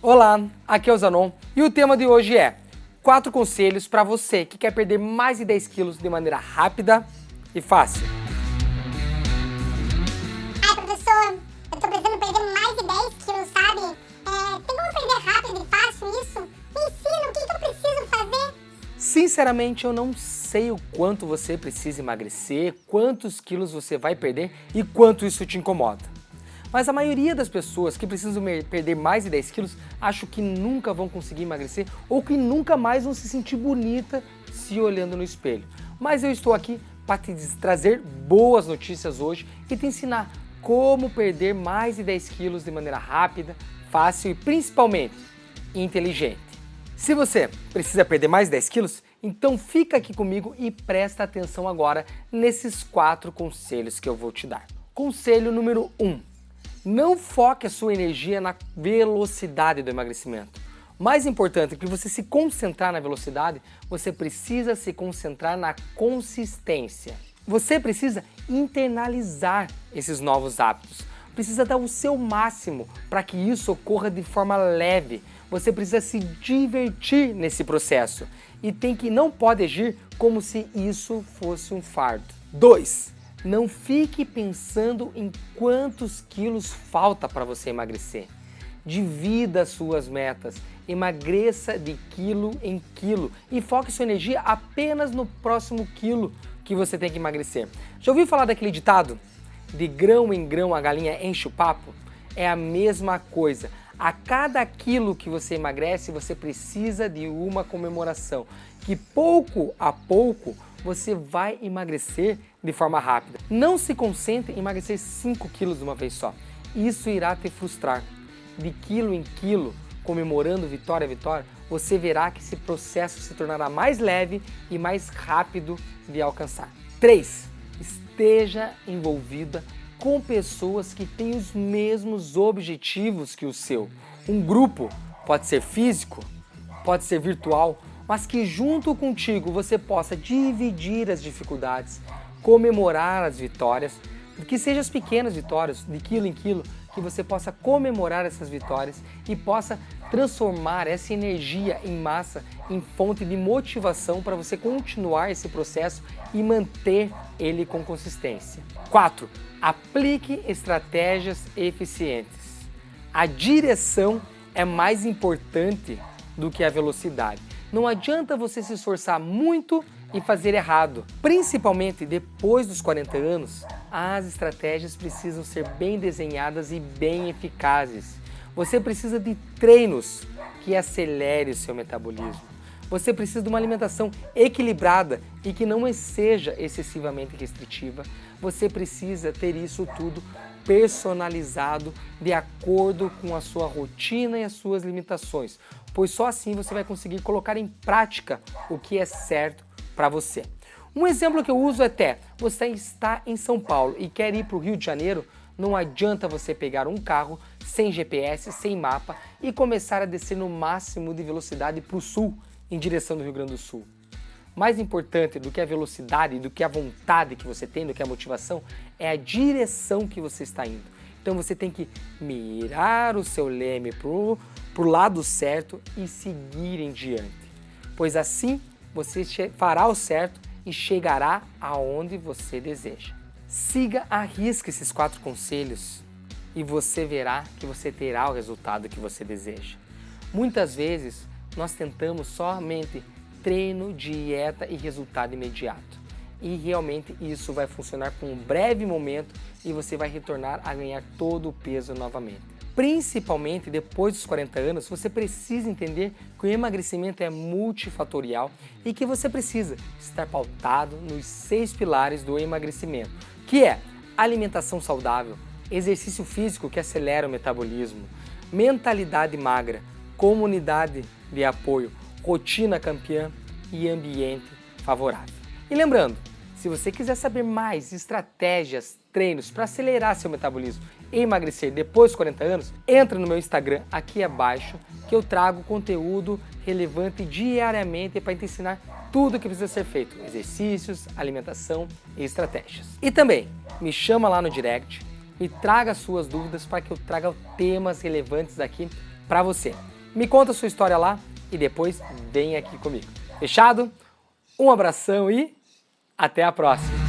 Olá, aqui é o Zanon e o tema de hoje é 4 conselhos para você que quer perder mais de 10 quilos de maneira rápida e fácil. Ai professor, eu tô precisando perder mais de 10 quilos, sabe? É, tem como perder rápido e fácil isso? Me ensina, o que, que eu preciso fazer? Sinceramente, eu não sei o quanto você precisa emagrecer, quantos quilos você vai perder e quanto isso te incomoda. Mas a maioria das pessoas que precisam perder mais de 10 quilos acho que nunca vão conseguir emagrecer ou que nunca mais vão se sentir bonita se olhando no espelho. Mas eu estou aqui para te trazer boas notícias hoje e te ensinar como perder mais de 10 quilos de maneira rápida, fácil e principalmente inteligente. Se você precisa perder mais de 10 quilos, então fica aqui comigo e presta atenção agora nesses quatro conselhos que eu vou te dar. Conselho número 1. Um, não foque a sua energia na velocidade do emagrecimento. Mais importante que você se concentrar na velocidade, você precisa se concentrar na consistência. Você precisa internalizar esses novos hábitos. Precisa dar o seu máximo para que isso ocorra de forma leve. Você precisa se divertir nesse processo e tem que não pode agir como se isso fosse um fardo. 2. Não fique pensando em quantos quilos falta para você emagrecer. Divida suas metas, emagreça de quilo em quilo e foque sua energia apenas no próximo quilo que você tem que emagrecer. Já ouviu falar daquele ditado? De grão em grão a galinha enche o papo? É a mesma coisa. A cada quilo que você emagrece, você precisa de uma comemoração. Que pouco a pouco você vai emagrecer de forma rápida. Não se concentre em emagrecer 5 quilos de uma vez só. Isso irá te frustrar. De quilo em quilo, comemorando vitória a vitória, você verá que esse processo se tornará mais leve e mais rápido de alcançar. 3. Esteja envolvida com pessoas que têm os mesmos objetivos que o seu. Um grupo pode ser físico, pode ser virtual, mas que junto contigo você possa dividir as dificuldades, comemorar as vitórias, que sejam as pequenas vitórias, de quilo em quilo, que você possa comemorar essas vitórias e possa transformar essa energia em massa, em fonte de motivação para você continuar esse processo e manter ele com consistência. 4. Aplique estratégias eficientes. A direção é mais importante do que a velocidade. Não adianta você se esforçar muito e fazer errado. Principalmente depois dos 40 anos, as estratégias precisam ser bem desenhadas e bem eficazes. Você precisa de treinos que acelere o seu metabolismo. Você precisa de uma alimentação equilibrada e que não seja excessivamente restritiva. Você precisa ter isso tudo personalizado de acordo com a sua rotina e as suas limitações, pois só assim você vai conseguir colocar em prática o que é certo para você. Um exemplo que eu uso é até, você está em São Paulo e quer ir para o Rio de Janeiro, não adianta você pegar um carro sem GPS, sem mapa e começar a descer no máximo de velocidade para o sul, em direção do Rio Grande do Sul. Mais importante do que a velocidade, do que a vontade que você tem, do que a motivação, é a direção que você está indo. Então você tem que mirar o seu leme para o lado certo e seguir em diante. Pois assim você fará o certo e chegará aonde você deseja. Siga a risca esses quatro conselhos e você verá que você terá o resultado que você deseja. Muitas vezes nós tentamos somente treino, dieta e resultado imediato. E realmente isso vai funcionar por um breve momento e você vai retornar a ganhar todo o peso novamente. Principalmente depois dos 40 anos, você precisa entender que o emagrecimento é multifatorial e que você precisa estar pautado nos seis pilares do emagrecimento, que é alimentação saudável, exercício físico que acelera o metabolismo, mentalidade magra, comunidade de apoio, rotina campeã e ambiente favorável. E lembrando, se você quiser saber mais estratégias, treinos para acelerar seu metabolismo e emagrecer depois dos 40 anos, entra no meu Instagram aqui abaixo que eu trago conteúdo relevante diariamente para te ensinar tudo o que precisa ser feito, exercícios, alimentação e estratégias. E também me chama lá no direct, me traga suas dúvidas para que eu traga temas relevantes aqui para você. Me conta sua história lá e depois vem aqui comigo. Fechado? Um abração e até a próxima!